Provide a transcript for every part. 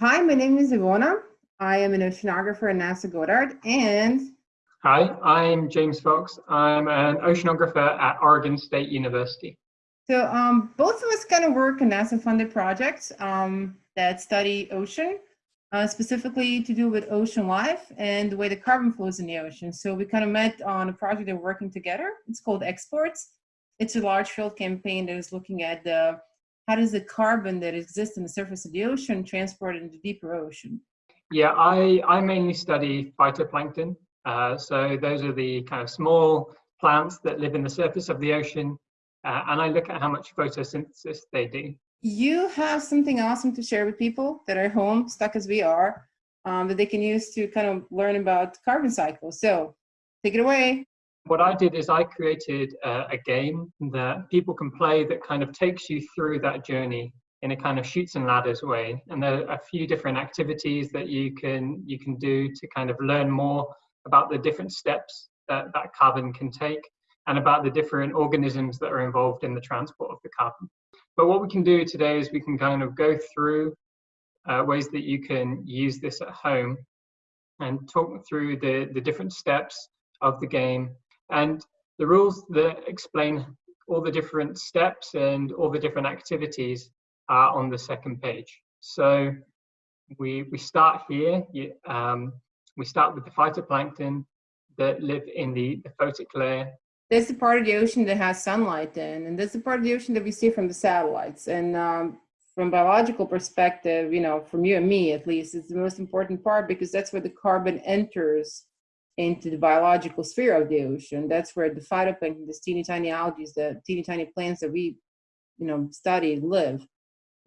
Hi, my name is Ivona. I am an oceanographer at NASA Goddard and Hi, I'm James Fox. I'm an oceanographer at Oregon State University. So um, both of us kind of work on NASA-funded projects um, that study ocean, uh, specifically to do with ocean life and the way the carbon flows in the ocean. So we kind of met on a project that we're working together. It's called Exports. It's a large field campaign that is looking at the how does the carbon that exists in the surface of the ocean transport into deeper ocean? Yeah, I, I mainly study phytoplankton. Uh, so those are the kind of small plants that live in the surface of the ocean. Uh, and I look at how much photosynthesis they do. You have something awesome to share with people that are home, stuck as we are, um, that they can use to kind of learn about carbon cycles. So take it away what I did is I created a, a, game that people can play that kind of takes you through that journey in a kind of Chutes and Ladders way. And there are a few different activities that you can you can do to kind of learn more about the different steps that that carbon can take and about the different organisms that are involved in the transport of the carbon. But what we can do today is we can kind of go through uh, ways that you can use this at home and talk through the, the different steps of the game and the rules that explain all the different steps and all the different activities are on the second page. So we, we start here, um, we start with the phytoplankton that live in the, the photic layer. That's the part of the ocean that has sunlight in, and that's the part of the ocean that we see from the satellites. And um, from biological perspective, you know, from you and me at least, it's the most important part because that's where the carbon enters into the biological sphere of the ocean. That's where the phytoplankton, the teeny tiny algae, the teeny tiny plants that we, you know, study live.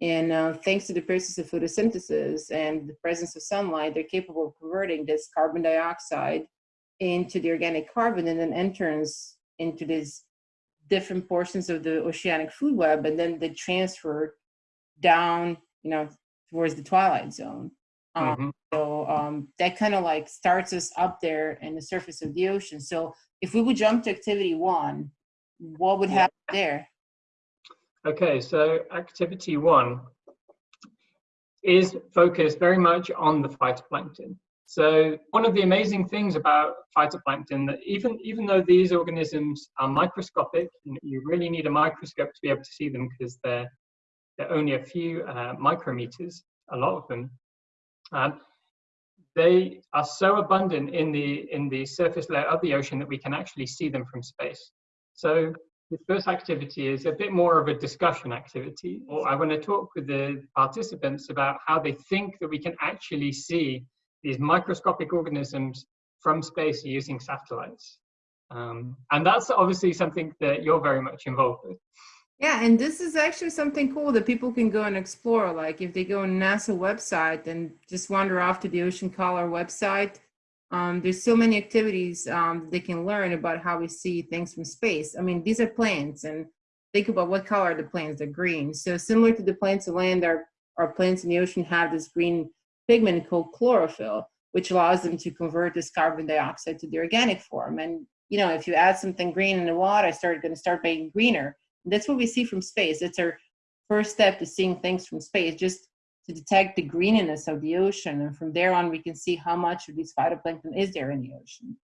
And uh, thanks to the process of photosynthesis and the presence of sunlight, they're capable of converting this carbon dioxide into the organic carbon and then enters into these different portions of the oceanic food web and then they transfer down, you know, towards the twilight zone. Um, mm -hmm. So um, that kind of like starts us up there in the surface of the ocean. So if we would jump to activity one, what would happen there? Okay, so activity one is focused very much on the phytoplankton. So one of the amazing things about phytoplankton that even even though these organisms are microscopic, you really need a microscope to be able to see them because they're they're only a few uh, micrometers, a lot of them. Um, they are so abundant in the in the surface layer of the ocean that we can actually see them from space. So the first activity is a bit more of a discussion activity, or I want to talk with the participants about how they think that we can actually see these microscopic organisms from space using satellites. Um, and that's obviously something that you're very much involved with. Yeah, and this is actually something cool that people can go and explore. Like if they go on NASA website and just wander off to the Ocean Color website, um, there's so many activities um, they can learn about how we see things from space. I mean, these are plants and think about what color are the plants, they're green. So similar to the plants of land, our, our plants in the ocean have this green pigment called chlorophyll, which allows them to convert this carbon dioxide to the organic form. And, you know, if you add something green in the water, it's start, gonna start being greener that's what we see from space. It's our first step to seeing things from space, just to detect the greeniness of the ocean. And from there on, we can see how much of these phytoplankton is there in the ocean.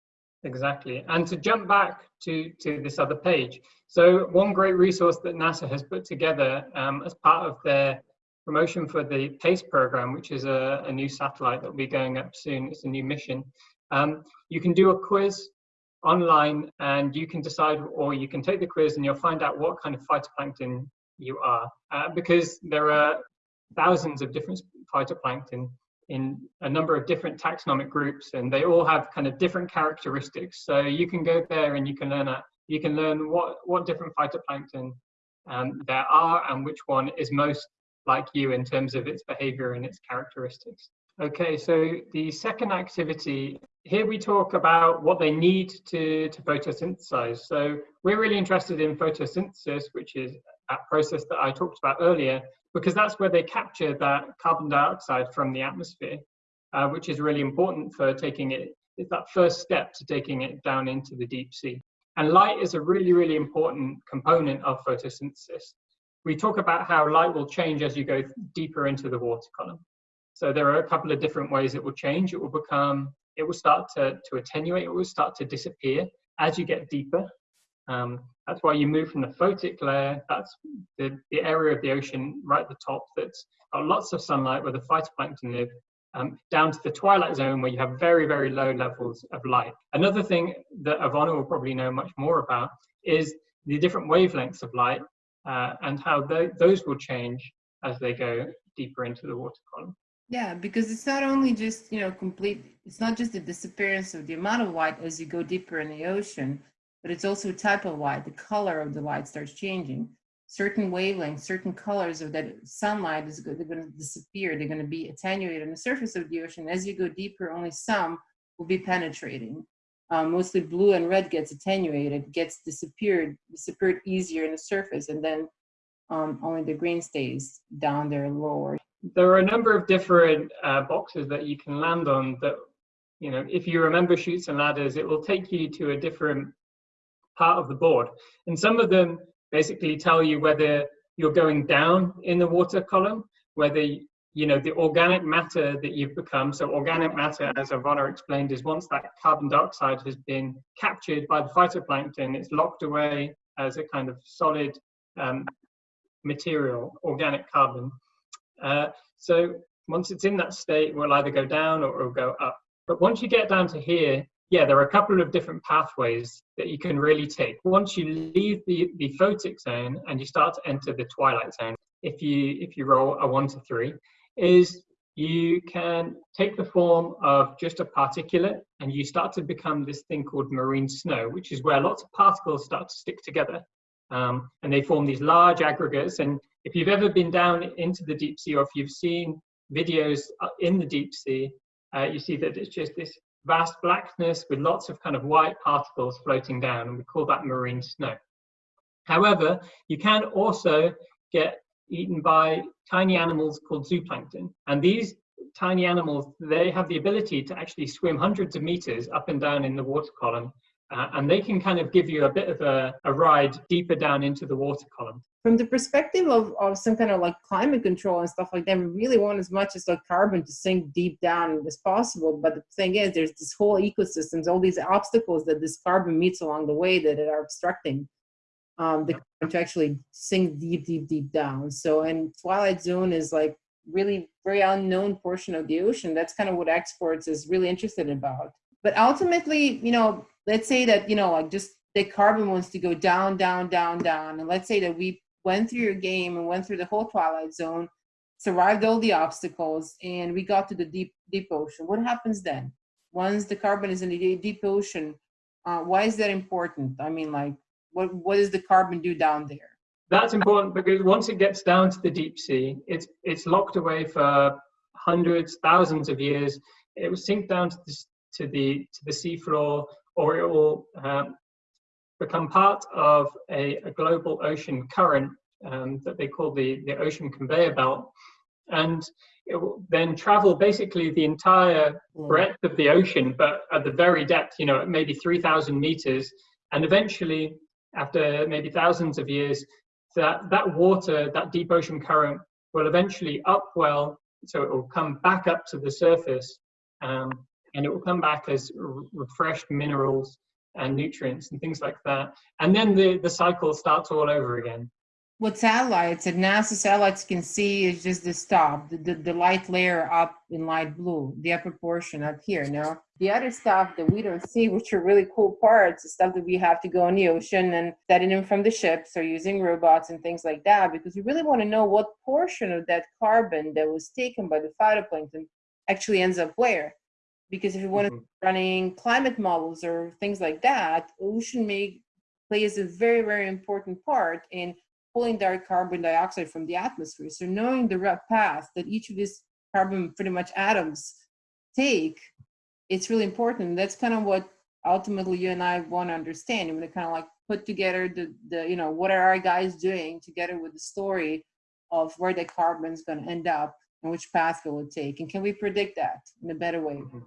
Exactly. And to jump back to, to this other page. So one great resource that NASA has put together um, as part of their promotion for the PACE program, which is a, a new satellite that will be going up soon. It's a new mission. Um, you can do a quiz online and you can decide or you can take the quiz and you'll find out what kind of phytoplankton you are. Uh, because there are thousands of different phytoplankton in a number of different taxonomic groups and they all have kind of different characteristics. So you can go there and you can learn that you can learn what what different phytoplankton um, there are and which one is most like you in terms of its behavior and its characteristics Okay, so the second activity, here we talk about what they need to, to photosynthesize. So we're really interested in photosynthesis, which is that process that I talked about earlier, because that's where they capture that carbon dioxide from the atmosphere, uh, which is really important for taking it, it's that first step to taking it down into the deep sea. And light is a really, really important component of photosynthesis. We talk about how light will change as you go deeper into the water column. So there are a couple of different ways it will change. It will become, it will start to, to attenuate, it will start to disappear as you get deeper. Um, that's why you move from the photic layer, that's the, the area of the ocean right at the top that's got lots of sunlight where the phytoplankton live, um, down to the twilight zone where you have very, very low levels of light. Another thing that Ivana will probably know much more about is the different wavelengths of light uh, and how th those will change as they go deeper into the water column. Yeah, because it's not only just, you know, complete, it's not just the disappearance of the amount of light as you go deeper in the ocean, but it's also a type of light. The color of the light starts changing. Certain wavelengths, certain colors of that sunlight is they're going to disappear. They're going to be attenuated on the surface of the ocean. As you go deeper, only some will be penetrating. Um, mostly blue and red gets attenuated, gets disappeared, disappeared easier in the surface, and then um, only the green stays down there lower. There are a number of different uh, boxes that you can land on that, you know, if you remember Chutes and Ladders, it will take you to a different part of the board. And some of them basically tell you whether you're going down in the water column, whether you know the organic matter that you've become so organic matter as Ivana explained is once that carbon dioxide has been captured by the phytoplankton it's locked away as a kind of solid um, material, organic carbon. Uh, so once it's in that state, we'll either go down or, it'll go up. But once you get down to here, yeah, there are a couple of different pathways that you can really take. Once you leave the, the photic zone and you start to enter the twilight zone, if you if you roll a one to three, is you can take the form of just a particulate and you start to become this thing called marine snow, which is where lots of particles start to stick together um, and they form these large aggregates. And if you've ever been down into the deep sea or if you've seen videos uh, in the deep sea, uh, you see that it's just this vast blackness with lots of kind of white particles floating down, and we call that marine snow. However, you can also get eaten by tiny animals called zooplankton. And these tiny animals, they have the ability to actually swim hundreds of meters up and down in the water column uh, and they can kind of give you a bit of a, a, ride deeper down into the water column. From the perspective of, of some kind of like climate control and stuff like that, we really want as much as like carbon to sink deep down as possible. But the thing is, there's this whole ecosystems, all these obstacles that this carbon meets along the way that are obstructing um, the carbon to actually sink deep, deep, deep down. So, and Twilight Zone is like really very unknown portion of the ocean. That's kind of what exports is really interested about. But ultimately, you know, let's say that, you know, like just the carbon wants to go down, down, down, down. And let's say that we went through your game and went through the whole twilight zone, survived all the obstacles, and we got to the deep, deep ocean. What happens then? Once the carbon is in the deep ocean, uh, why is that important? I mean, like, what, what does the carbon do down there? That's important because once it gets down to the deep sea, it's, it's locked away for hundreds, thousands of years. It will sink down to the, to the, to the seafloor or it will um, become part of a, a, global ocean current um, that they call the, the ocean conveyor belt. And it will then travel basically the entire hmm. breadth of the ocean, but at the very depth, you know, maybe 3,000 meters. And eventually, after maybe thousands of years, that, that water, that deep ocean current will eventually upwell, so it will come back up to the surface. Um, and it will come back as refreshed minerals and nutrients and things like that. And then the, the cycle starts all over again. What satellites and NASA satellites can see is just the top, the, the, the, light layer up in light blue, the upper portion up here. Now, the other stuff that we don't see, which are really cool parts, the stuff that we have to go in the ocean and studying them from the ships or using robots and things like that, because we really want to know what portion of that carbon that was taken by the phytoplankton actually ends up where because if you want to mm -hmm. running climate models or things like that, ocean may plays a very, very important part in pulling direct carbon dioxide from the atmosphere. So knowing the rough path that each of these carbon pretty much atoms take, it's really important. That's kind of what ultimately you and I want to understand. And to kind of like put together the, the, you know, what are our guys doing together with the story of where the carbon is going to end up and which path will it take? And can we predict that in a better way? Mm -hmm.